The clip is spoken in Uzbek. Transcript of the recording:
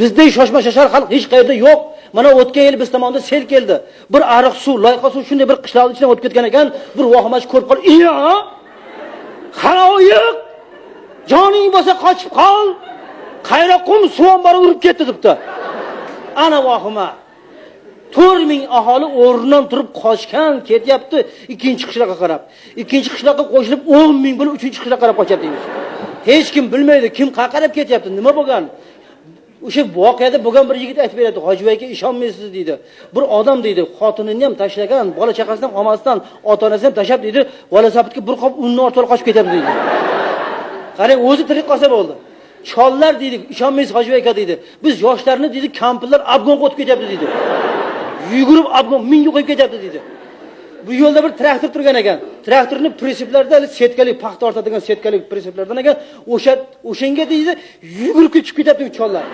bizdek shoshma shoshar xalq hech qayerda yo'q. Mana o'tgan yil biz tomonda sel keldi. Bir ariq suv loyqa suv shunday bir qishloqni ichidan o'tib ketgan ekan bir vohimachi ko'rib qolib iya xaloyiq joning bo'lsa qochib qol. Qayra qum suv ombori urib ketdi debdi. Ana vohima. To'rt ming aholi o'rnidan turib qochgan ketyapti. Ikkinchi qishloqqa qarab. Ikkinchi qishloqqa qo'shilib o'n ming bo'lib uchinchi qishloqqa qarab qochyapti hech kim bilmaydi kim qayerqa qarab ketyapti nima bo'lgan? O'sha voqeada bo'lgan bir yigit aytib beradi hoji aka ishonmaysiz deydi. Bir odam deydi xotinini ham tashlagan bola chaqasini ham olmasdan ota onasini ham tashlab deydi valasabitga bir qop unni ortib qochib ketyapti deydi. Qarang o'zi tirik qolsa bo'ldi. Chollar deydi ishonmaysiz hoji aka deydi. Biz yoshlarni deydi kampirlar obgonga o'tib ketyapti deydi. Yugurib obgon mingga qo'yib ketyapti deydi. Bu yo'lda bir traktor turgan ekan. Traktorni pritseplarida setkali paxta ortadigan setkali prinsiplardan ekan. O'sha o'shanga deydi yugurib ketib chiqib ketyapti u chollar.